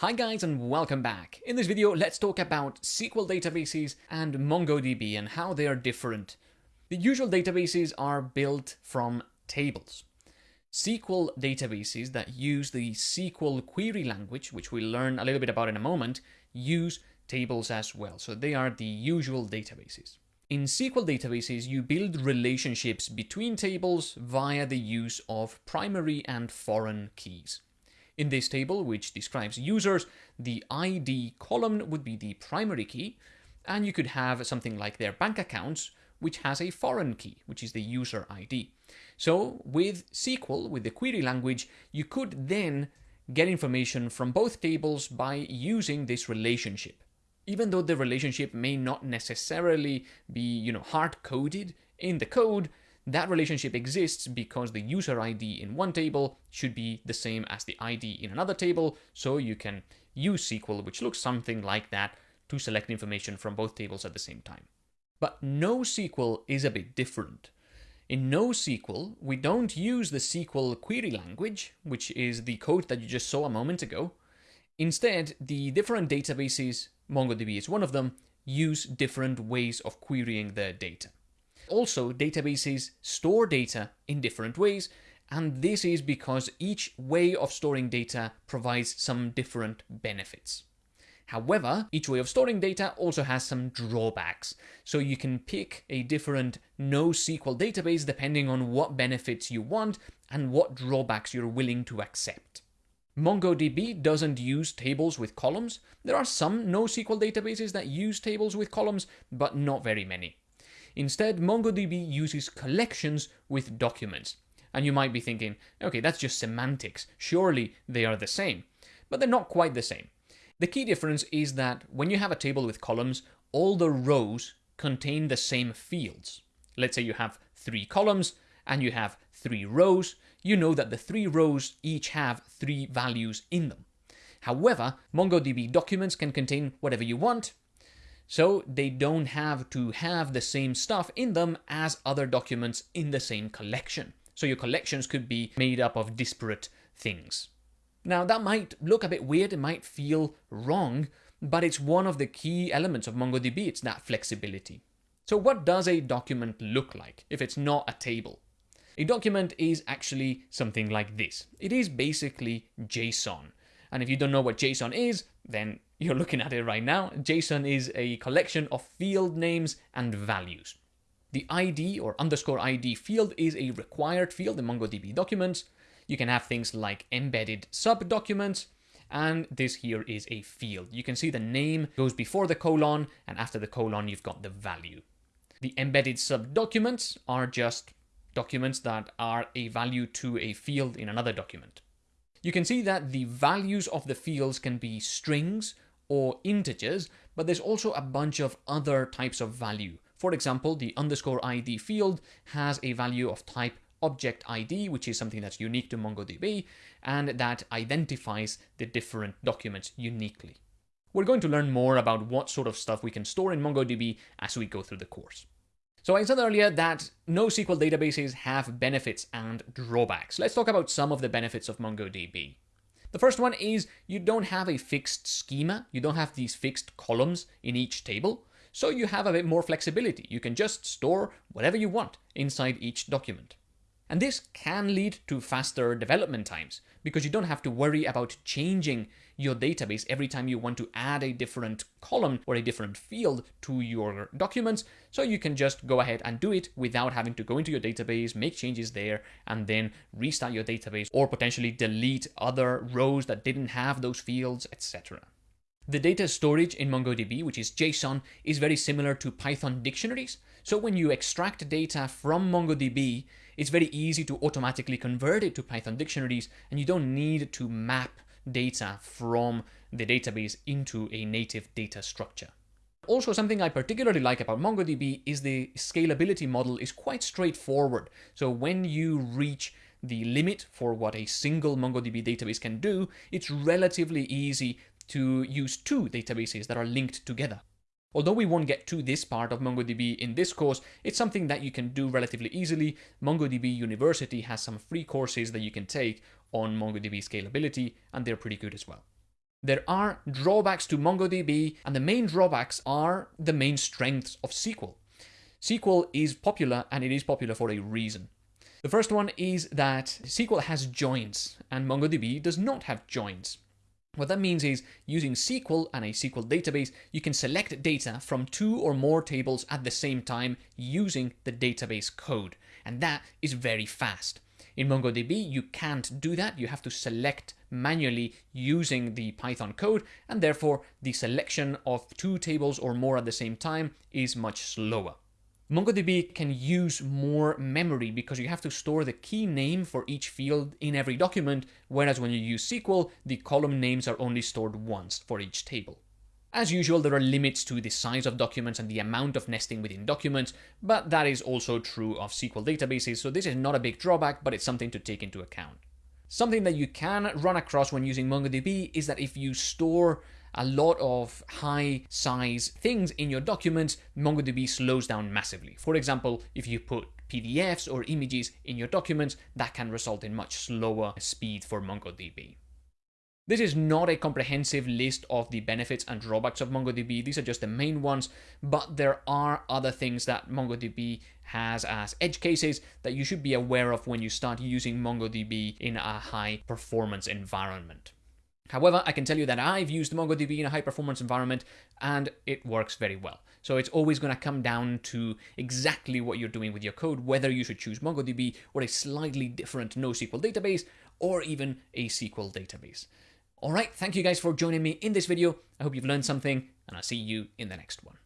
Hi guys and welcome back. In this video, let's talk about SQL databases and MongoDB and how they are different. The usual databases are built from tables. SQL databases that use the SQL query language, which we'll learn a little bit about in a moment, use tables as well. So they are the usual databases. In SQL databases, you build relationships between tables via the use of primary and foreign keys. In this table, which describes users, the ID column would be the primary key, and you could have something like their bank accounts, which has a foreign key, which is the user ID. So with SQL, with the query language, you could then get information from both tables by using this relationship. Even though the relationship may not necessarily be, you know, hard-coded in the code, that relationship exists because the user ID in one table should be the same as the ID in another table, so you can use SQL, which looks something like that, to select information from both tables at the same time. But NoSQL is a bit different. In NoSQL, we don't use the SQL query language, which is the code that you just saw a moment ago. Instead, the different databases, MongoDB is one of them, use different ways of querying their data. Also, databases store data in different ways, and this is because each way of storing data provides some different benefits. However, each way of storing data also has some drawbacks, so you can pick a different NoSQL database depending on what benefits you want and what drawbacks you're willing to accept. MongoDB doesn't use tables with columns. There are some NoSQL databases that use tables with columns, but not very many. Instead, MongoDB uses collections with documents. And you might be thinking, okay, that's just semantics. Surely they are the same. But they're not quite the same. The key difference is that when you have a table with columns, all the rows contain the same fields. Let's say you have three columns and you have three rows. You know that the three rows each have three values in them. However, MongoDB documents can contain whatever you want, so they don't have to have the same stuff in them as other documents in the same collection. So your collections could be made up of disparate things. Now that might look a bit weird, it might feel wrong, but it's one of the key elements of MongoDB, it's that flexibility. So what does a document look like if it's not a table? A document is actually something like this. It is basically JSON. And if you don't know what JSON is, then you're looking at it right now. JSON is a collection of field names and values. The ID or underscore ID field is a required field in MongoDB documents. You can have things like embedded sub-documents, and this here is a field. You can see the name goes before the colon, and after the colon, you've got the value. The embedded sub-documents are just documents that are a value to a field in another document. You can see that the values of the fields can be strings or integers, but there's also a bunch of other types of value. For example, the underscore ID field has a value of type object ID, which is something that's unique to MongoDB, and that identifies the different documents uniquely. We're going to learn more about what sort of stuff we can store in MongoDB as we go through the course. So I said earlier that NoSQL databases have benefits and drawbacks. Let's talk about some of the benefits of MongoDB. The first one is you don't have a fixed schema. You don't have these fixed columns in each table. So you have a bit more flexibility. You can just store whatever you want inside each document. And this can lead to faster development times because you don't have to worry about changing your database every time you want to add a different column or a different field to your documents. So you can just go ahead and do it without having to go into your database, make changes there, and then restart your database or potentially delete other rows that didn't have those fields, etc. The data storage in MongoDB, which is JSON, is very similar to Python dictionaries. So when you extract data from MongoDB, it's very easy to automatically convert it to Python dictionaries, and you don't need to map data from the database into a native data structure. Also, something I particularly like about MongoDB is the scalability model is quite straightforward. So when you reach the limit for what a single MongoDB database can do, it's relatively easy to use two databases that are linked together. Although we won't get to this part of MongoDB in this course, it's something that you can do relatively easily. MongoDB University has some free courses that you can take on MongoDB scalability, and they're pretty good as well. There are drawbacks to MongoDB, and the main drawbacks are the main strengths of SQL. SQL is popular, and it is popular for a reason. The first one is that SQL has joins, and MongoDB does not have joins. What that means is using SQL and a SQL database, you can select data from two or more tables at the same time using the database code. And that is very fast. In MongoDB, you can't do that. You have to select manually using the Python code, and therefore the selection of two tables or more at the same time is much slower. MongoDB can use more memory because you have to store the key name for each field in every document, whereas when you use SQL, the column names are only stored once for each table. As usual, there are limits to the size of documents and the amount of nesting within documents, but that is also true of SQL databases, so this is not a big drawback, but it's something to take into account. Something that you can run across when using MongoDB is that if you store a lot of high size things in your documents, MongoDB slows down massively. For example, if you put PDFs or images in your documents, that can result in much slower speed for MongoDB. This is not a comprehensive list of the benefits and drawbacks of MongoDB. These are just the main ones, but there are other things that MongoDB has as edge cases that you should be aware of when you start using MongoDB in a high performance environment. However, I can tell you that I've used MongoDB in a high performance environment and it works very well. So it's always going to come down to exactly what you're doing with your code, whether you should choose MongoDB or a slightly different NoSQL database or even a SQL database. All right, thank you guys for joining me in this video. I hope you've learned something and I'll see you in the next one.